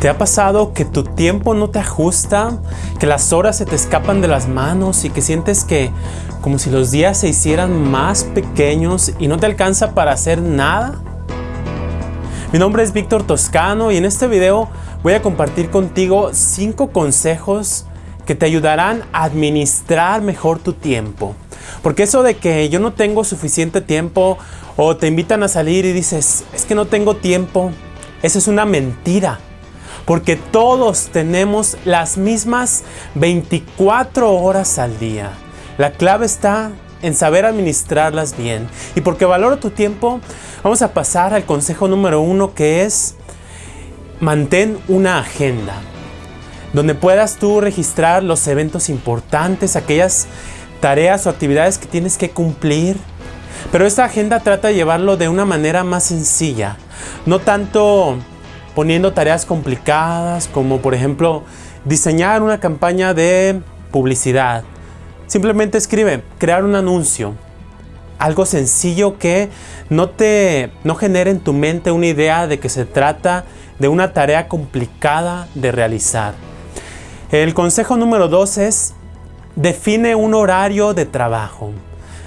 ¿Te ha pasado que tu tiempo no te ajusta? Que las horas se te escapan de las manos y que sientes que como si los días se hicieran más pequeños y no te alcanza para hacer nada? Mi nombre es Víctor Toscano y en este video voy a compartir contigo 5 consejos que te ayudarán a administrar mejor tu tiempo. Porque eso de que yo no tengo suficiente tiempo o te invitan a salir y dices, es que no tengo tiempo, eso es una mentira porque todos tenemos las mismas 24 horas al día. La clave está en saber administrarlas bien. Y porque valoro tu tiempo, vamos a pasar al consejo número uno que es mantén una agenda donde puedas tú registrar los eventos importantes, aquellas tareas o actividades que tienes que cumplir. Pero esta agenda trata de llevarlo de una manera más sencilla, no tanto poniendo tareas complicadas como por ejemplo diseñar una campaña de publicidad. Simplemente escribe, crear un anuncio. Algo sencillo que no te no genere en tu mente una idea de que se trata de una tarea complicada de realizar. El consejo número dos es define un horario de trabajo.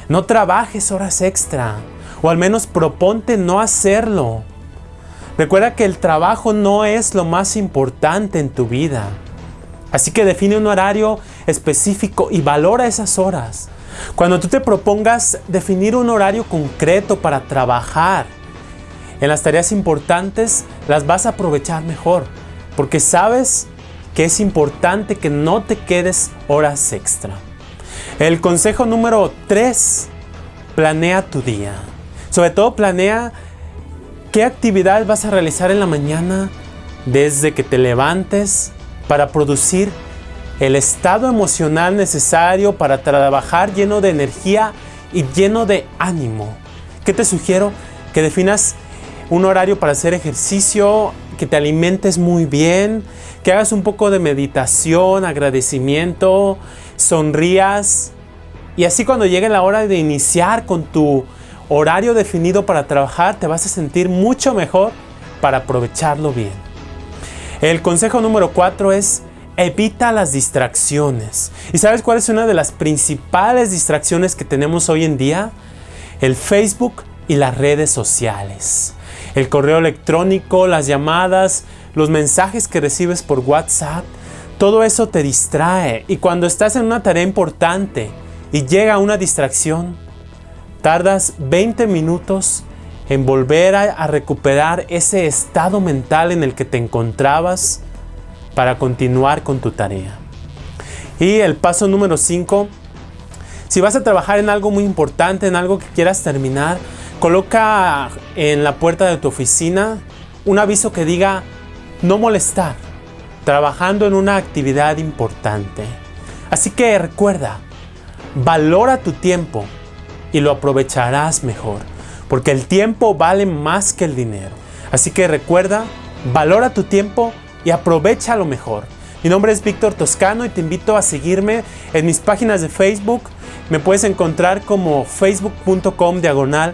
No trabajes horas extra o al menos proponte no hacerlo. Recuerda que el trabajo no es lo más importante en tu vida. Así que define un horario específico y valora esas horas. Cuando tú te propongas definir un horario concreto para trabajar en las tareas importantes, las vas a aprovechar mejor. Porque sabes que es importante que no te quedes horas extra. El consejo número 3, planea tu día. Sobre todo planea ¿Qué actividad vas a realizar en la mañana desde que te levantes para producir el estado emocional necesario para trabajar lleno de energía y lleno de ánimo? ¿Qué te sugiero? Que definas un horario para hacer ejercicio, que te alimentes muy bien, que hagas un poco de meditación, agradecimiento, sonrías y así cuando llegue la hora de iniciar con tu horario definido para trabajar, te vas a sentir mucho mejor para aprovecharlo bien. El consejo número 4 es evita las distracciones. ¿Y sabes cuál es una de las principales distracciones que tenemos hoy en día? El Facebook y las redes sociales. El correo electrónico, las llamadas, los mensajes que recibes por WhatsApp, todo eso te distrae y cuando estás en una tarea importante y llega una distracción, Tardas 20 minutos en volver a, recuperar ese estado mental en el que te encontrabas para continuar con tu tarea. Y el paso número 5, si vas a trabajar en algo muy importante, en algo que quieras terminar, coloca en la puerta de tu oficina un aviso que diga no molestar, trabajando en una actividad importante. Así que recuerda, valora tu tiempo, y lo aprovecharás mejor, porque el tiempo vale más que el dinero. Así que recuerda, valora tu tiempo y aprovecha lo mejor. Mi nombre es Víctor Toscano y te invito a seguirme en mis páginas de Facebook. Me puedes encontrar como facebook.com diagonal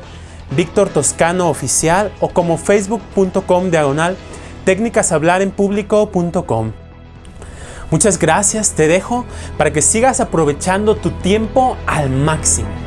Víctor Toscano Oficial o como facebook.com diagonal técnicashablarenpublico.com. Muchas gracias, te dejo para que sigas aprovechando tu tiempo al máximo.